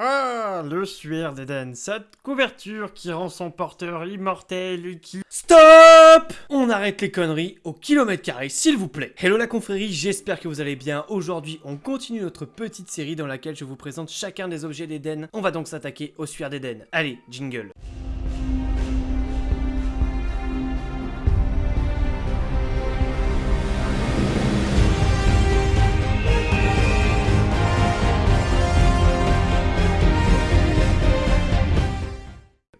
Ah, le suaire d'Eden, cette couverture qui rend son porteur immortel et qui... Stop On arrête les conneries au kilomètre carré, s'il vous plaît. Hello la confrérie, j'espère que vous allez bien. Aujourd'hui, on continue notre petite série dans laquelle je vous présente chacun des objets d'Eden. On va donc s'attaquer au suaire d'Eden. Allez, jingle.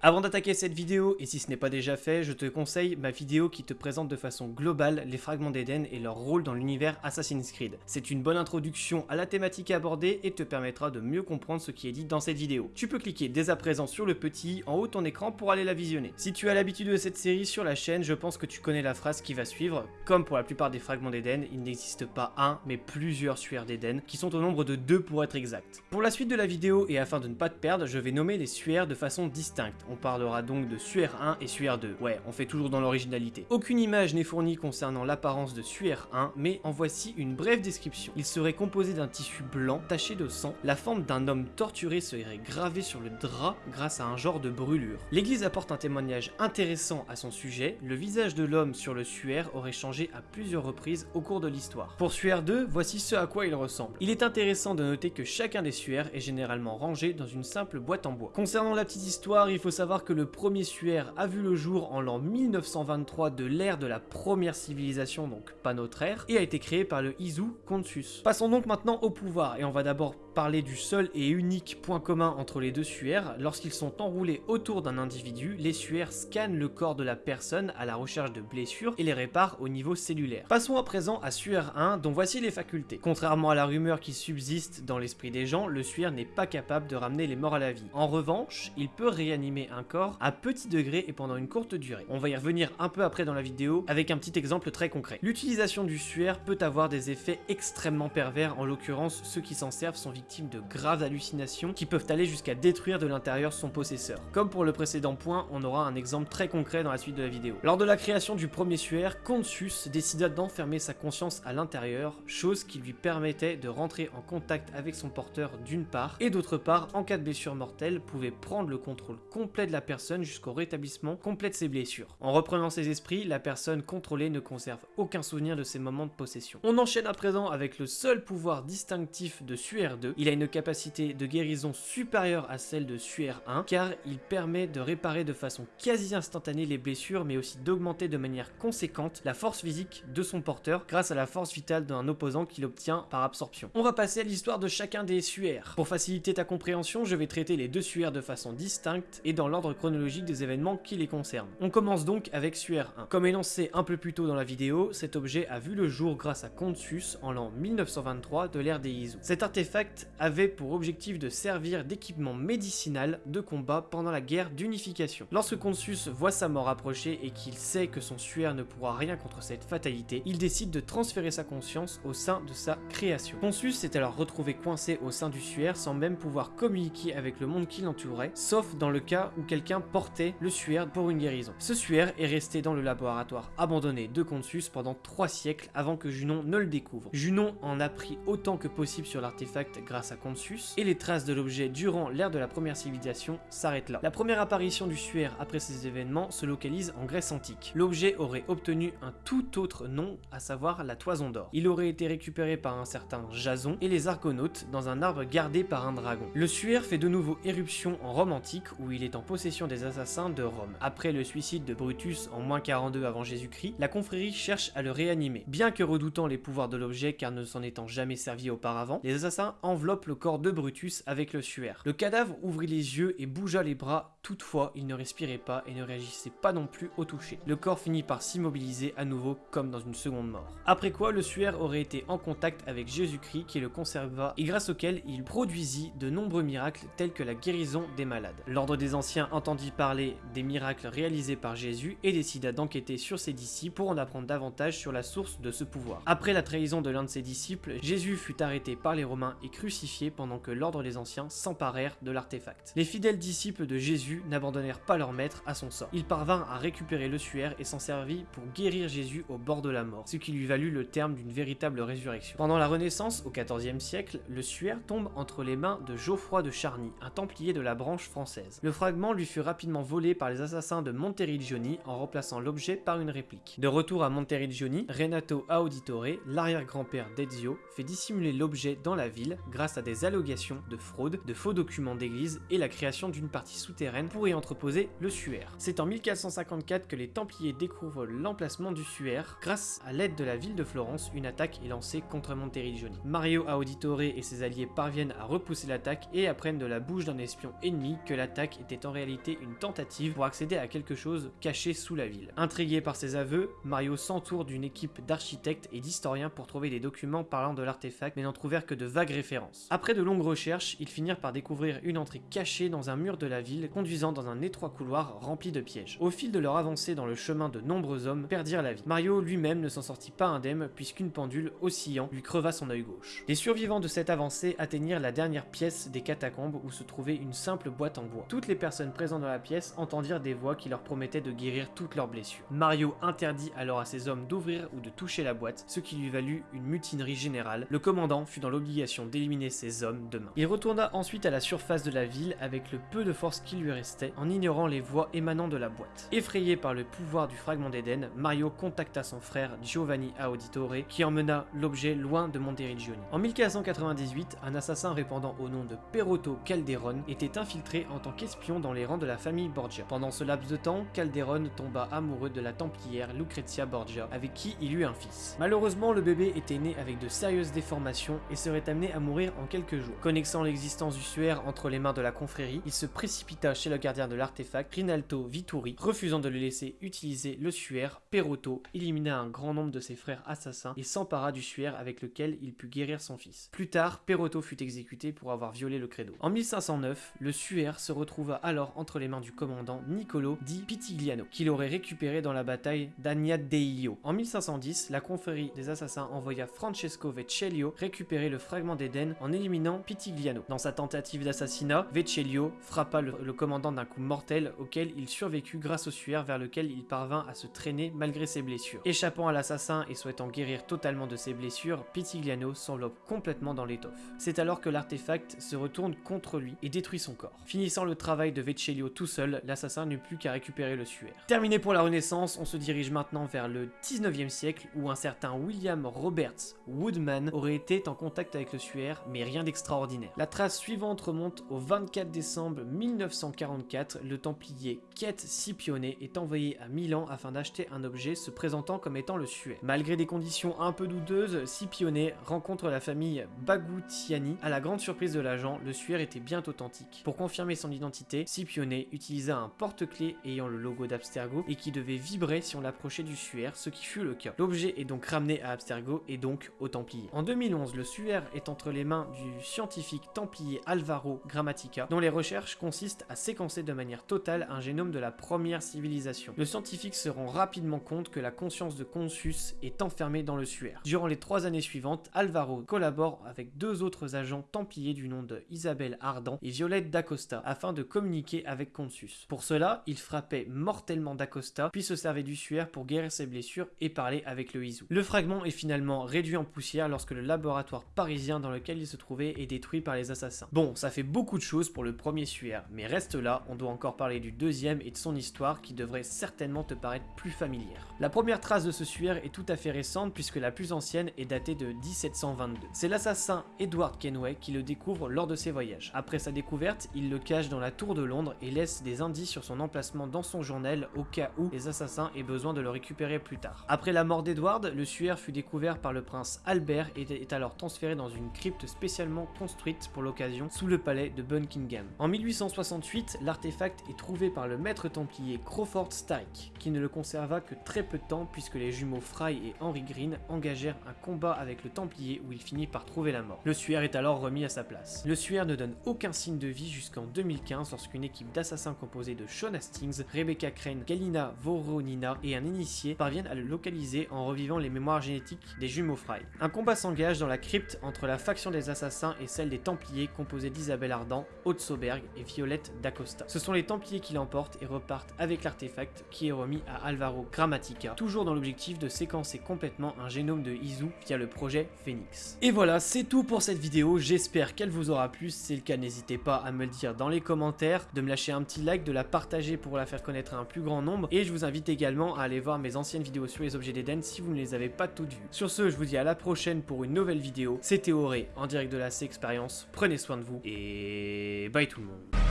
Avant d'attaquer cette vidéo, et si ce n'est pas déjà fait, je te conseille ma vidéo qui te présente de façon globale les fragments d'Eden et leur rôle dans l'univers Assassin's Creed. C'est une bonne introduction à la thématique abordée et te permettra de mieux comprendre ce qui est dit dans cette vidéo. Tu peux cliquer dès à présent sur le petit en haut de ton écran pour aller la visionner. Si tu as l'habitude de cette série sur la chaîne, je pense que tu connais la phrase qui va suivre. Comme pour la plupart des fragments d'Eden, il n'existe pas un, mais plusieurs suaires d'Eden, qui sont au nombre de deux pour être exact. Pour la suite de la vidéo et afin de ne pas te perdre, je vais nommer les suaires de façon distincte. Parlera donc de Suaire 1 et Suaire 2. Ouais, on fait toujours dans l'originalité. Aucune image n'est fournie concernant l'apparence de Suaire 1, mais en voici une brève description. Il serait composé d'un tissu blanc taché de sang. La forme d'un homme torturé serait gravée sur le drap grâce à un genre de brûlure. L'église apporte un témoignage intéressant à son sujet. Le visage de l'homme sur le Suaire aurait changé à plusieurs reprises au cours de l'histoire. Pour Suaire 2, voici ce à quoi il ressemble. Il est intéressant de noter que chacun des Suaires est généralement rangé dans une simple boîte en bois. Concernant la petite histoire, il faut savoir que le premier suaire a vu le jour en l'an 1923 de l'ère de la première civilisation, donc pas notre ère, et a été créé par le Izu Consus. Passons donc maintenant au pouvoir, et on va d'abord parler du seul et unique point commun entre les deux suaires. Lorsqu'ils sont enroulés autour d'un individu, les suaires scannent le corps de la personne à la recherche de blessures et les réparent au niveau cellulaire. Passons à présent à suaire 1, dont voici les facultés. Contrairement à la rumeur qui subsiste dans l'esprit des gens, le suaire n'est pas capable de ramener les morts à la vie. En revanche, il peut réanimer un corps à petit degré et pendant une courte durée. On va y revenir un peu après dans la vidéo avec un petit exemple très concret. L'utilisation du suaire peut avoir des effets extrêmement pervers, en l'occurrence ceux qui s'en servent sont victimes de graves hallucinations qui peuvent aller jusqu'à détruire de l'intérieur son possesseur. Comme pour le précédent point, on aura un exemple très concret dans la suite de la vidéo. Lors de la création du premier suaire, Consus décida d'enfermer sa conscience à l'intérieur, chose qui lui permettait de rentrer en contact avec son porteur d'une part, et d'autre part, en cas de blessure mortelle, pouvait prendre le contrôle complet de la personne jusqu'au rétablissement complet de ses blessures. En reprenant ses esprits, la personne contrôlée ne conserve aucun souvenir de ses moments de possession. On enchaîne à présent avec le seul pouvoir distinctif de Suaire 2, il a une capacité de guérison supérieure à celle de Suaire 1 car il permet de réparer de façon quasi instantanée les blessures mais aussi d'augmenter de manière conséquente la force physique de son porteur grâce à la force vitale d'un opposant qu'il obtient par absorption. On va passer à l'histoire de chacun des suaires. Pour faciliter ta compréhension, je vais traiter les deux suaires de façon distincte et dans l'ordre chronologique des événements qui les concernent. On commence donc avec Suaire 1. Comme énoncé un peu plus tôt dans la vidéo, cet objet a vu le jour grâce à Consus en l'an 1923 de l'ère des Izu. Cet artefact avait pour objectif de servir d'équipement médicinal de combat pendant la guerre d'unification. Lorsque Consus voit sa mort approcher et qu'il sait que son suaire ne pourra rien contre cette fatalité, il décide de transférer sa conscience au sein de sa création. Consus s'est alors retrouvé coincé au sein du suaire sans même pouvoir communiquer avec le monde qui l'entourait, sauf dans le cas où quelqu'un portait le suaire pour une guérison. Ce suaire est resté dans le laboratoire abandonné de Consus pendant trois siècles avant que Junon ne le découvre. Junon en a pris autant que possible sur l'artefact grâce à Consus, et les traces de l'objet durant l'ère de la première civilisation s'arrêtent là. La première apparition du suaire après ces événements se localise en Grèce antique. L'objet aurait obtenu un tout autre nom, à savoir la toison d'or. Il aurait été récupéré par un certain Jason et les Argonautes dans un arbre gardé par un dragon. Le suaire fait de nouveau éruption en Rome antique où il est en possession des assassins de Rome. Après le suicide de Brutus en moins 42 avant Jésus-Christ, la confrérie cherche à le réanimer. Bien que redoutant les pouvoirs de l'objet car ne s'en étant jamais servi auparavant, les assassins le corps de Brutus avec le suaire. Le cadavre ouvrit les yeux et bougea les bras, toutefois il ne respirait pas et ne réagissait pas non plus au toucher. Le corps finit par s'immobiliser à nouveau comme dans une seconde mort. Après quoi le suaire aurait été en contact avec Jésus-Christ qui le conserva et grâce auquel il produisit de nombreux miracles tels que la guérison des malades. L'ordre des anciens entendit parler des miracles réalisés par Jésus et décida d'enquêter sur ses disciples pour en apprendre davantage sur la source de ce pouvoir. Après la trahison de l'un de ses disciples, Jésus fut arrêté par les Romains et cru pendant que l'ordre des anciens s'emparèrent de l'artefact. Les fidèles disciples de Jésus n'abandonnèrent pas leur maître à son sort. Il parvint à récupérer le suaire et s'en servit pour guérir Jésus au bord de la mort, ce qui lui valut le terme d'une véritable résurrection. Pendant la Renaissance, au XIVe siècle, le suaire tombe entre les mains de Geoffroy de Charny, un templier de la branche française. Le fragment lui fut rapidement volé par les assassins de Monteriggioni en remplaçant l'objet par une réplique. De retour à Monteriggioni, Renato Auditore, l'arrière-grand-père d'Ezio, fait dissimuler l'objet dans la ville grâce à des allégations de fraude, de faux documents d'église et la création d'une partie souterraine pour y entreposer le suaire. C'est en 1454 que les Templiers découvrent l'emplacement du suaire. Grâce à l'aide de la ville de Florence, une attaque est lancée contre Monteriggioni. Mario Auditore et ses alliés parviennent à repousser l'attaque et apprennent de la bouche d'un espion ennemi que l'attaque était en réalité une tentative pour accéder à quelque chose caché sous la ville. Intrigué par ses aveux, Mario s'entoure d'une équipe d'architectes et d'historiens pour trouver des documents parlant de l'artefact mais n'en trouvèrent que de vagues références. Après de longues recherches, ils finirent par découvrir une entrée cachée dans un mur de la ville conduisant dans un étroit couloir rempli de pièges. Au fil de leur avancée dans le chemin, de nombreux hommes perdirent la vie. Mario lui-même ne s'en sortit pas indemne puisqu'une pendule oscillant lui creva son œil gauche. Les survivants de cette avancée atteignirent la dernière pièce des catacombes où se trouvait une simple boîte en bois. Toutes les personnes présentes dans la pièce entendirent des voix qui leur promettaient de guérir toutes leurs blessures. Mario interdit alors à ses hommes d'ouvrir ou de toucher la boîte, ce qui lui valut une mutinerie générale. Le commandant fut dans l'obligation d'éliminer hommes demain. Il retourna ensuite à la surface de la ville avec le peu de force qui lui restait, en ignorant les voix émanant de la boîte. Effrayé par le pouvoir du fragment d'Éden, Mario contacta son frère Giovanni Auditore, qui emmena l'objet loin de Monteriggioni. En 1498, un assassin répandant au nom de Perotto Calderon était infiltré en tant qu'espion dans les rangs de la famille Borgia. Pendant ce laps de temps, Calderon tomba amoureux de la templière Lucrezia Borgia, avec qui il eut un fils. Malheureusement, le bébé était né avec de sérieuses déformations et serait amené à mourir en quelques jours. Connaissant l'existence du suaire entre les mains de la confrérie, il se précipita chez le gardien de l'artefact, Rinaldo Vituri, refusant de le laisser utiliser le suaire. Perotto élimina un grand nombre de ses frères assassins et s'empara du suaire avec lequel il put guérir son fils. Plus tard, Perotto fut exécuté pour avoir violé le credo. En 1509, le suaire se retrouva alors entre les mains du commandant Niccolo di Pitigliano, qu'il aurait récupéré dans la bataille d'Agnadeio. En 1510, la confrérie des assassins envoya Francesco Vecellio récupérer le fragment d'Éden en éliminant Pitigliano. Dans sa tentative d'assassinat, Vecellio frappa le, commandant d'un coup mortel auquel il survécut grâce au suaire vers lequel il parvint à se traîner malgré ses blessures. Échappant à l'assassin et souhaitant guérir totalement de ses blessures, Pitigliano s'enveloppe complètement dans l'étoffe. C'est alors que l'artefact se retourne contre lui et détruit son corps. Finissant le travail de Vecellio tout seul, l'assassin n'eut plus qu'à récupérer le suaire. Terminé pour la Renaissance, on se dirige maintenant vers le 19e siècle où un certain William Roberts Woodman aurait été en contact avec le suaire, mais rien d'extraordinaire. La trace suivante remonte au 24 décembre 1944, le templier Kate Scipione est envoyé à Milan afin d'acheter un objet se présentant comme étant le suaire. Malgré des conditions un peu douteuses, Scipione rencontre la famille Bagutiani. À la grande surprise de l'agent, le suaire était bien authentique. Pour confirmer son identité, Scipione utilisa un porte-clés ayant le logo d'Abstergo et qui devait vibrer si on l'approchait du suaire, ce qui fut le cas. L'objet est donc ramené à Abstergo et donc au Templier. En 2011, le suaire est entre les du scientifique templier Alvaro Grammatica, dont les recherches consistent à séquencer de manière totale un génome de la première civilisation. Le scientifique se rend rapidement compte que la conscience de Consus est enfermée dans le suaire. Durant les trois années suivantes, Alvaro collabore avec deux autres agents templiers du nom de Isabelle Ardan et Violette d'Acosta afin de communiquer avec Consus. Pour cela, il frappait mortellement d'Acosta, puis se servait du suaire pour guérir ses blessures et parler avec le Izu. Le fragment est finalement réduit en poussière lorsque le laboratoire parisien dans lequel il se trouvait est détruit par les assassins. Bon, ça fait beaucoup de choses pour le premier suaire, mais reste là, on doit encore parler du deuxième et de son histoire qui devrait certainement te paraître plus familière. La première trace de ce suaire est tout à fait récente puisque la plus ancienne est datée de 1722. C'est l'assassin Edward Kenway qui le découvre lors de ses voyages. Après sa découverte, il le cache dans la tour de Londres et laisse des indices sur son emplacement dans son journal au cas où les assassins aient besoin de le récupérer plus tard. Après la mort d'Edward, le suaire fut découvert par le prince Albert et est alors transféré dans une crypte spécialement construite pour l'occasion sous le palais de Buckingham. En 1868, l'artefact est trouvé par le maître templier Crawford Starrick, qui ne le conserva que très peu de temps puisque les jumeaux Fry et Henry Green engagèrent un combat avec le templier où il finit par trouver la mort. Le suaire est alors remis à sa place. Le suaire ne donne aucun signe de vie jusqu'en 2015 lorsqu'une équipe d'assassins composée de Sean Hastings, Rebecca Crane, Galina Voronina et un initié parviennent à le localiser en revivant les mémoires génétiques des jumeaux Fry. Un combat s'engage dans la crypte entre la faction des assassins est celle des Templiers composée d'Isabelle Ardan, Haute Sauberg et Violette d'Acosta. Ce sont les Templiers qui l'emportent et repartent avec l'artefact qui est remis à Alvaro Grammatica, toujours dans l'objectif de séquencer complètement un génome de Izu via le projet Phoenix. Et voilà, c'est tout pour cette vidéo, j'espère qu'elle vous aura plu, si c'est le cas n'hésitez pas à me le dire dans les commentaires, de me lâcher un petit like, de la partager pour la faire connaître à un plus grand nombre, et je vous invite également à aller voir mes anciennes vidéos sur les objets d'Eden si vous ne les avez pas toutes vues. Sur ce, je vous dis à la prochaine pour une nouvelle vidéo, c'était Auré direct de la C Experience, prenez soin de vous, et bye tout le monde